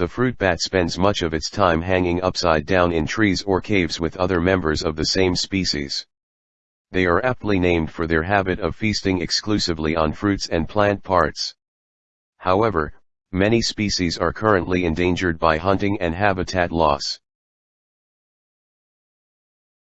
The fruit bat spends much of its time hanging upside down in trees or caves with other members of the same species. They are aptly named for their habit of feasting exclusively on fruits and plant parts. However, many species are currently endangered by hunting and habitat loss.